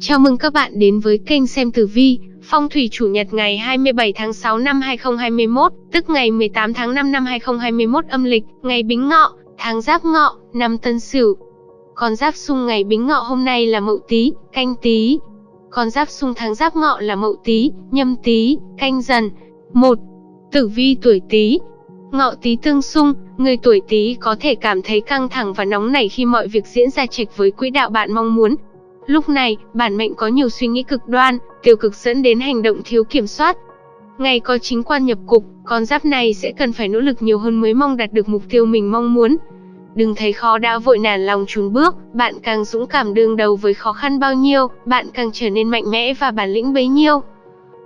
Chào mừng các bạn đến với kênh xem tử vi, phong thủy chủ nhật ngày 27 tháng 6 năm 2021, tức ngày 18 tháng 5 năm 2021 âm lịch, ngày Bính Ngọ, tháng Giáp Ngọ, năm Tân Sửu. Con giáp xung ngày Bính Ngọ hôm nay là Mậu Tý, Canh Tý. Con giáp xung tháng Giáp Ngọ là Mậu Tý, Nhâm Tý, Canh Dần. 1. Tử vi tuổi Tý. Ngọ Tý tương xung, người tuổi Tý có thể cảm thấy căng thẳng và nóng nảy khi mọi việc diễn ra chệch với quỹ đạo bạn mong muốn, Lúc này, bản mệnh có nhiều suy nghĩ cực đoan, tiêu cực dẫn đến hành động thiếu kiểm soát. Ngày có chính quan nhập cục, con giáp này sẽ cần phải nỗ lực nhiều hơn mới mong đạt được mục tiêu mình mong muốn. Đừng thấy khó đã vội nản lòng trùn bước, bạn càng dũng cảm đương đầu với khó khăn bao nhiêu, bạn càng trở nên mạnh mẽ và bản lĩnh bấy nhiêu.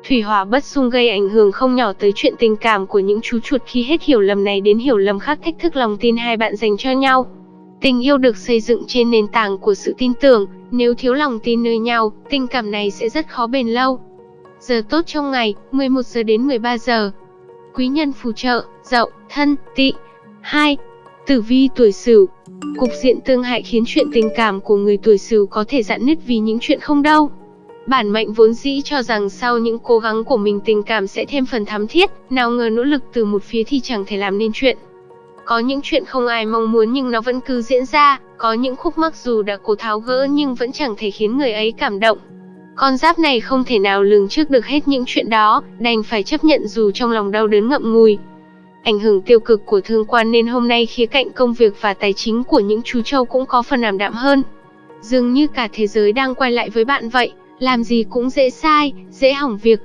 Thủy hỏa bất xung gây ảnh hưởng không nhỏ tới chuyện tình cảm của những chú chuột khi hết hiểu lầm này đến hiểu lầm khác thách thức lòng tin hai bạn dành cho nhau. Tình yêu được xây dựng trên nền tảng của sự tin tưởng, nếu thiếu lòng tin nơi nhau, tình cảm này sẽ rất khó bền lâu. Giờ tốt trong ngày, 11 giờ đến 13 giờ. Quý nhân phù trợ, dậu, thân, tỵ. 2. Tử vi tuổi Sửu. Cục diện tương hại khiến chuyện tình cảm của người tuổi Sửu có thể dạn nứt vì những chuyện không đâu. Bản mệnh vốn dĩ cho rằng sau những cố gắng của mình tình cảm sẽ thêm phần thắm thiết, nào ngờ nỗ lực từ một phía thì chẳng thể làm nên chuyện. Có những chuyện không ai mong muốn nhưng nó vẫn cứ diễn ra, có những khúc mắc dù đã cố tháo gỡ nhưng vẫn chẳng thể khiến người ấy cảm động. Con giáp này không thể nào lường trước được hết những chuyện đó, đành phải chấp nhận dù trong lòng đau đớn ngậm ngùi. Ảnh hưởng tiêu cực của thương quan nên hôm nay khía cạnh công việc và tài chính của những chú trâu cũng có phần ảm đạm hơn. Dường như cả thế giới đang quay lại với bạn vậy, làm gì cũng dễ sai, dễ hỏng việc,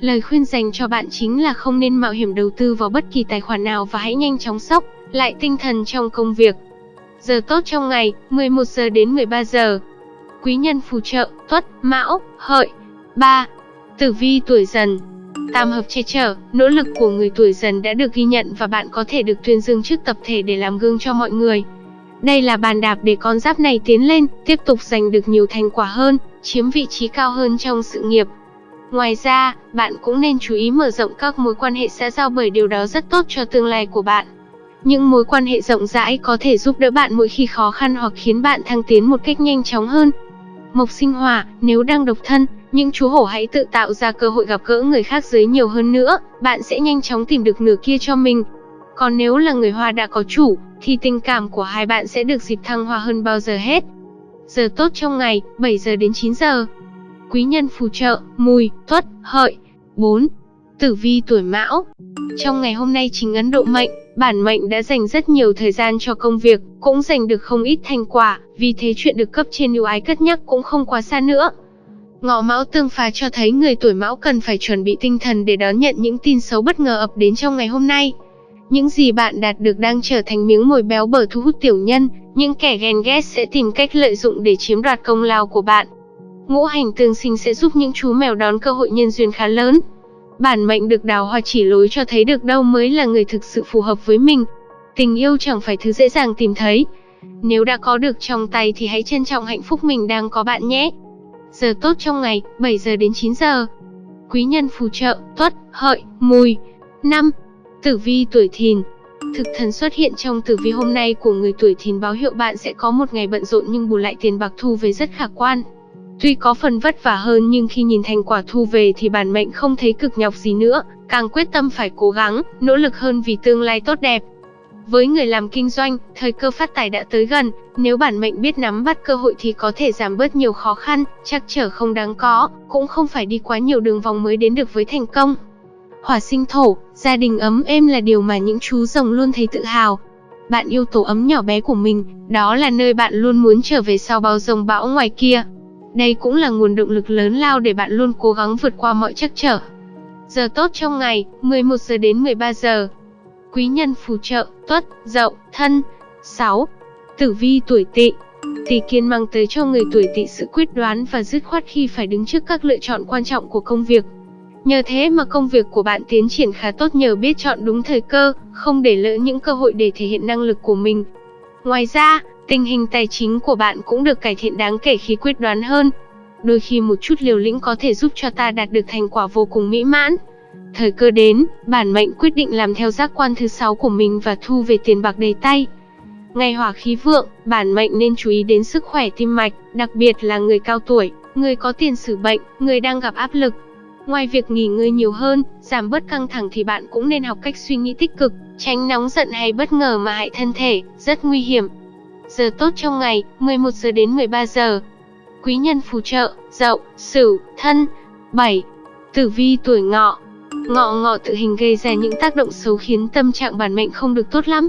Lời khuyên dành cho bạn chính là không nên mạo hiểm đầu tư vào bất kỳ tài khoản nào và hãy nhanh chóng sốc lại tinh thần trong công việc. Giờ tốt trong ngày, 11 giờ đến 13 giờ. Quý nhân phù trợ, tuất, mão, hợi. 3. Tử vi tuổi dần Tam hợp che chở, nỗ lực của người tuổi dần đã được ghi nhận và bạn có thể được tuyên dương trước tập thể để làm gương cho mọi người. Đây là bàn đạp để con giáp này tiến lên, tiếp tục giành được nhiều thành quả hơn, chiếm vị trí cao hơn trong sự nghiệp, Ngoài ra, bạn cũng nên chú ý mở rộng các mối quan hệ xã giao bởi điều đó rất tốt cho tương lai của bạn. Những mối quan hệ rộng rãi có thể giúp đỡ bạn mỗi khi khó khăn hoặc khiến bạn thăng tiến một cách nhanh chóng hơn. Mộc sinh hỏa, nếu đang độc thân, những chú hổ hãy tự tạo ra cơ hội gặp gỡ người khác giới nhiều hơn nữa, bạn sẽ nhanh chóng tìm được nửa kia cho mình. Còn nếu là người hoa đã có chủ, thì tình cảm của hai bạn sẽ được dịp thăng hoa hơn bao giờ hết. Giờ tốt trong ngày, 7 giờ đến 9 giờ quý nhân phù trợ, mùi, tuất, hợi. 4. Tử vi tuổi mão Trong ngày hôm nay chính Ấn Độ mệnh, bản mệnh đã dành rất nhiều thời gian cho công việc, cũng giành được không ít thành quả, vì thế chuyện được cấp trên ưu ái cất nhắc cũng không quá xa nữa. Ngọ Mão tương phá cho thấy người tuổi Mão cần phải chuẩn bị tinh thần để đón nhận những tin xấu bất ngờ ập đến trong ngày hôm nay. Những gì bạn đạt được đang trở thành miếng mồi béo bở thu hút tiểu nhân, những kẻ ghen ghét sẽ tìm cách lợi dụng để chiếm đoạt công lao của bạn. Ngũ hành tương sinh sẽ giúp những chú mèo đón cơ hội nhân duyên khá lớn. Bản mệnh được đào hoa chỉ lối cho thấy được đâu mới là người thực sự phù hợp với mình. Tình yêu chẳng phải thứ dễ dàng tìm thấy. Nếu đã có được trong tay thì hãy trân trọng hạnh phúc mình đang có bạn nhé. Giờ tốt trong ngày, 7 giờ đến 9 giờ. Quý nhân phù trợ, tuất, hợi, mùi. 5. Tử vi tuổi thìn, Thực thần xuất hiện trong tử vi hôm nay của người tuổi thìn báo hiệu bạn sẽ có một ngày bận rộn nhưng bù lại tiền bạc thu về rất khả quan. Tuy có phần vất vả hơn nhưng khi nhìn thành quả thu về thì bản mệnh không thấy cực nhọc gì nữa, càng quyết tâm phải cố gắng, nỗ lực hơn vì tương lai tốt đẹp. Với người làm kinh doanh, thời cơ phát tài đã tới gần, nếu bản mệnh biết nắm bắt cơ hội thì có thể giảm bớt nhiều khó khăn, chắc trở không đáng có, cũng không phải đi quá nhiều đường vòng mới đến được với thành công. Hỏa sinh thổ, gia đình ấm êm là điều mà những chú rồng luôn thấy tự hào. Bạn yêu tổ ấm nhỏ bé của mình, đó là nơi bạn luôn muốn trở về sau bao rồng bão ngoài kia. Đây cũng là nguồn động lực lớn lao để bạn luôn cố gắng vượt qua mọi trắc trở. Giờ tốt trong ngày, 11 giờ đến 13 giờ. Quý nhân phù trợ, tuất, dậu, thân. 6. Tử vi tuổi tỵ Tỷ kiên mang tới cho người tuổi tỵ sự quyết đoán và dứt khoát khi phải đứng trước các lựa chọn quan trọng của công việc. Nhờ thế mà công việc của bạn tiến triển khá tốt nhờ biết chọn đúng thời cơ, không để lỡ những cơ hội để thể hiện năng lực của mình. Ngoài ra, Tình hình tài chính của bạn cũng được cải thiện đáng kể khi quyết đoán hơn. Đôi khi một chút liều lĩnh có thể giúp cho ta đạt được thành quả vô cùng mỹ mãn. Thời cơ đến, bản mệnh quyết định làm theo giác quan thứ sáu của mình và thu về tiền bạc đầy tay. Ngày hỏa khí vượng, bản mệnh nên chú ý đến sức khỏe tim mạch, đặc biệt là người cao tuổi. người có tiền sử bệnh, người đang gặp áp lực. Ngoài việc nghỉ ngơi nhiều hơn, giảm bớt căng thẳng thì bạn cũng nên học cách suy nghĩ tích cực, tránh nóng giận hay bất ngờ mà hại thân thể, rất nguy hiểm. Giờ tốt trong ngày, 11 giờ đến 13 giờ. Quý nhân phù trợ, Dậu, Sửu, Thân. 7. Tử vi tuổi Ngọ. Ngọ ngọ tự hình gây ra những tác động xấu khiến tâm trạng bản mệnh không được tốt lắm.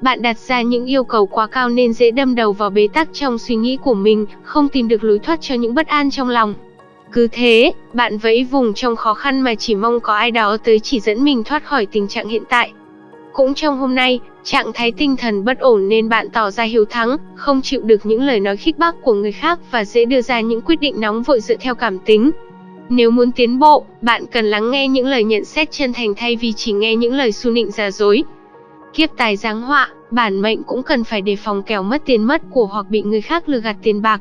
Bạn đặt ra những yêu cầu quá cao nên dễ đâm đầu vào bế tắc trong suy nghĩ của mình, không tìm được lối thoát cho những bất an trong lòng. Cứ thế, bạn vẫy vùng trong khó khăn mà chỉ mong có ai đó tới chỉ dẫn mình thoát khỏi tình trạng hiện tại. Cũng trong hôm nay, trạng thái tinh thần bất ổn nên bạn tỏ ra hiếu thắng, không chịu được những lời nói khích bác của người khác và dễ đưa ra những quyết định nóng vội dựa theo cảm tính. Nếu muốn tiến bộ, bạn cần lắng nghe những lời nhận xét chân thành thay vì chỉ nghe những lời su nịnh giả dối. Kiếp tài giáng họa, bản mệnh cũng cần phải đề phòng kẻo mất tiền mất của hoặc bị người khác lừa gạt tiền bạc.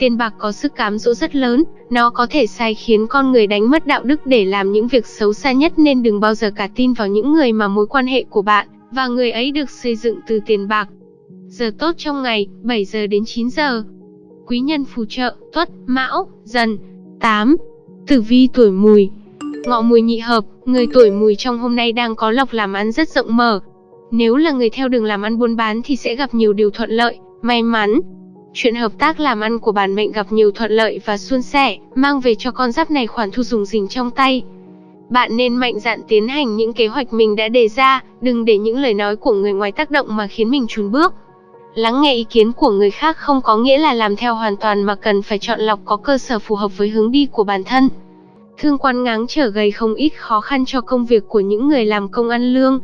Tiền bạc có sức cám dỗ rất lớn, nó có thể sai khiến con người đánh mất đạo đức để làm những việc xấu xa nhất nên đừng bao giờ cả tin vào những người mà mối quan hệ của bạn và người ấy được xây dựng từ tiền bạc. Giờ tốt trong ngày, 7 giờ đến 9 giờ. Quý nhân phù trợ, tuất, mão, dần. 8. Tử vi tuổi mùi Ngọ mùi nhị hợp, người tuổi mùi trong hôm nay đang có lộc làm ăn rất rộng mở. Nếu là người theo đường làm ăn buôn bán thì sẽ gặp nhiều điều thuận lợi, may mắn. Chuyện hợp tác làm ăn của bản mệnh gặp nhiều thuận lợi và suôn sẻ, mang về cho con giáp này khoản thu dùng dình trong tay. Bạn nên mạnh dạn tiến hành những kế hoạch mình đã đề ra, đừng để những lời nói của người ngoài tác động mà khiến mình chùn bước. Lắng nghe ý kiến của người khác không có nghĩa là làm theo hoàn toàn mà cần phải chọn lọc có cơ sở phù hợp với hướng đi của bản thân. Thương quan ngáng trở gây không ít khó khăn cho công việc của những người làm công ăn lương.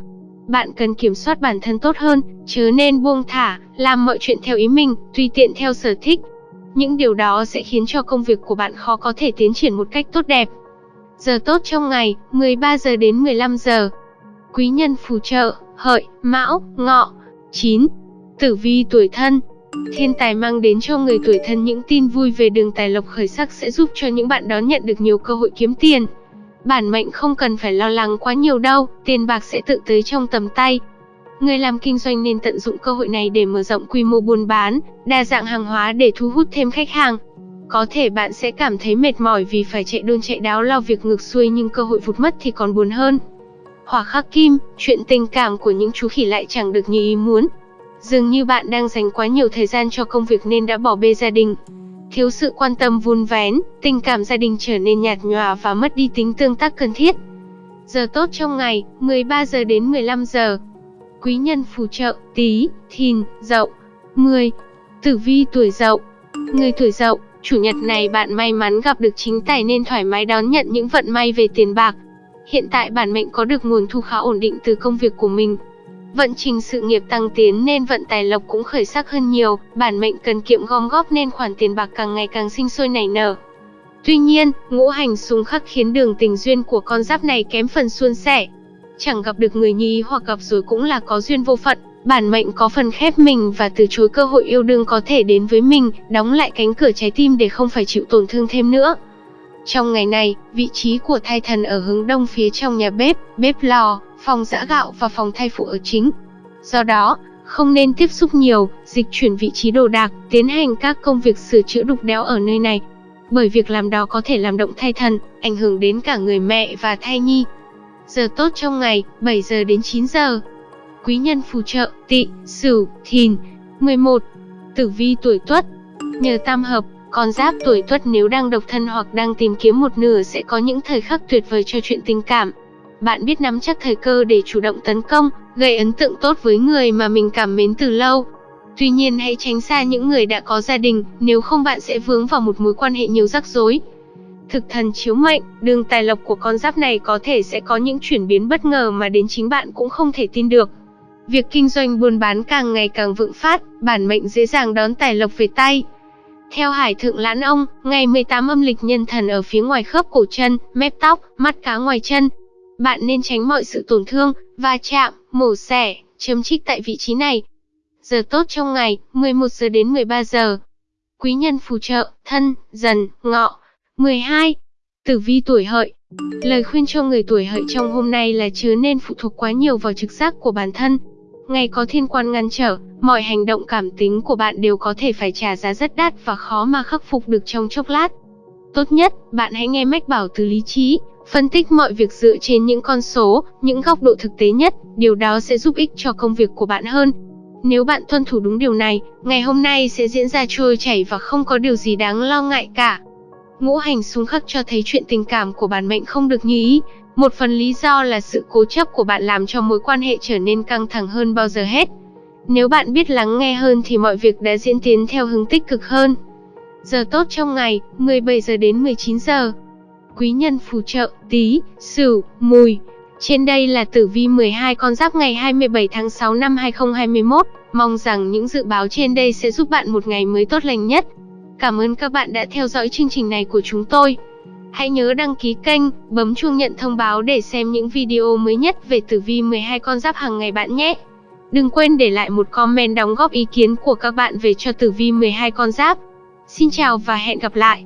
Bạn cần kiểm soát bản thân tốt hơn, chớ nên buông thả, làm mọi chuyện theo ý mình, tùy tiện theo sở thích. Những điều đó sẽ khiến cho công việc của bạn khó có thể tiến triển một cách tốt đẹp. Giờ tốt trong ngày, 13 giờ đến 15 giờ. Quý nhân phù trợ, hợi, mão, ngọ. 9. Tử vi tuổi thân Thiên tài mang đến cho người tuổi thân những tin vui về đường tài lộc khởi sắc sẽ giúp cho những bạn đó nhận được nhiều cơ hội kiếm tiền. Bản mệnh không cần phải lo lắng quá nhiều đâu, tiền bạc sẽ tự tới trong tầm tay. Người làm kinh doanh nên tận dụng cơ hội này để mở rộng quy mô buôn bán, đa dạng hàng hóa để thu hút thêm khách hàng. Có thể bạn sẽ cảm thấy mệt mỏi vì phải chạy đôn chạy đáo lo việc ngược xuôi nhưng cơ hội vụt mất thì còn buồn hơn. Hỏa khắc kim, chuyện tình cảm của những chú khỉ lại chẳng được như ý muốn. Dường như bạn đang dành quá nhiều thời gian cho công việc nên đã bỏ bê gia đình. Thiếu sự quan tâm vun vén, tình cảm gia đình trở nên nhạt nhòa và mất đi tính tương tác cần thiết. Giờ tốt trong ngày, 13 giờ đến 15 giờ. Quý nhân phù trợ, tí, thìn, dậu. 10. Tử vi tuổi dậu. Người tuổi dậu, chủ nhật này bạn may mắn gặp được chính tài nên thoải mái đón nhận những vận may về tiền bạc. Hiện tại bản mệnh có được nguồn thu khá ổn định từ công việc của mình. Vận trình sự nghiệp tăng tiến nên vận tài lộc cũng khởi sắc hơn nhiều, bản mệnh cần kiệm gom góp nên khoản tiền bạc càng ngày càng sinh sôi nảy nở. Tuy nhiên, ngũ hành xung khắc khiến đường tình duyên của con giáp này kém phần suôn sẻ. Chẳng gặp được người như ý hoặc gặp rồi cũng là có duyên vô phận, bản mệnh có phần khép mình và từ chối cơ hội yêu đương có thể đến với mình, đóng lại cánh cửa trái tim để không phải chịu tổn thương thêm nữa. Trong ngày này, vị trí của thai thần ở hướng đông phía trong nhà bếp, bếp lò, phòng giã gạo và phòng thai phụ ở chính. Do đó, không nên tiếp xúc nhiều, dịch chuyển vị trí đồ đạc, tiến hành các công việc sửa chữa đục đẽo ở nơi này. Bởi việc làm đó có thể làm động thai thần, ảnh hưởng đến cả người mẹ và thai nhi. Giờ tốt trong ngày, 7 giờ đến 9 giờ. Quý nhân phù trợ, tị, sửu, thìn. 11. Tử vi tuổi tuất. Nhờ tam hợp, con giáp tuổi tuất nếu đang độc thân hoặc đang tìm kiếm một nửa sẽ có những thời khắc tuyệt vời cho chuyện tình cảm. Bạn biết nắm chắc thời cơ để chủ động tấn công, gây ấn tượng tốt với người mà mình cảm mến từ lâu. Tuy nhiên hãy tránh xa những người đã có gia đình, nếu không bạn sẽ vướng vào một mối quan hệ nhiều rắc rối. Thực thần chiếu mệnh, đường tài lộc của con giáp này có thể sẽ có những chuyển biến bất ngờ mà đến chính bạn cũng không thể tin được. Việc kinh doanh buôn bán càng ngày càng vượng phát, bản mệnh dễ dàng đón tài lộc về tay. Theo Hải Thượng Lãn Ông, ngày 18 âm lịch nhân thần ở phía ngoài khớp cổ chân, mép tóc, mắt cá ngoài chân, bạn nên tránh mọi sự tổn thương, va chạm, mổ xẻ, chấm trích tại vị trí này. Giờ tốt trong ngày, 11 giờ đến 13 giờ. Quý nhân phù trợ, thân, dần, ngọ. 12. Tử vi tuổi hợi. Lời khuyên cho người tuổi hợi trong hôm nay là chớ nên phụ thuộc quá nhiều vào trực giác của bản thân. Ngày có thiên quan ngăn trở, mọi hành động cảm tính của bạn đều có thể phải trả giá rất đắt và khó mà khắc phục được trong chốc lát. Tốt nhất, bạn hãy nghe mách bảo từ lý trí, phân tích mọi việc dựa trên những con số, những góc độ thực tế nhất, điều đó sẽ giúp ích cho công việc của bạn hơn. Nếu bạn tuân thủ đúng điều này, ngày hôm nay sẽ diễn ra trôi chảy và không có điều gì đáng lo ngại cả. Ngũ hành xung khắc cho thấy chuyện tình cảm của bản mệnh không được như ý. Một phần lý do là sự cố chấp của bạn làm cho mối quan hệ trở nên căng thẳng hơn bao giờ hết. Nếu bạn biết lắng nghe hơn thì mọi việc đã diễn tiến theo hướng tích cực hơn. Giờ tốt trong ngày, 17 giờ đến 19 giờ. Quý nhân phù trợ, tý sửu, mùi. Trên đây là tử vi 12 con giáp ngày 27 tháng 6 năm 2021. Mong rằng những dự báo trên đây sẽ giúp bạn một ngày mới tốt lành nhất. Cảm ơn các bạn đã theo dõi chương trình này của chúng tôi. Hãy nhớ đăng ký kênh, bấm chuông nhận thông báo để xem những video mới nhất về tử vi 12 con giáp hàng ngày bạn nhé. Đừng quên để lại một comment đóng góp ý kiến của các bạn về cho tử vi 12 con giáp. Xin chào và hẹn gặp lại.